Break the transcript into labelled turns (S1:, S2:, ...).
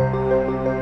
S1: Música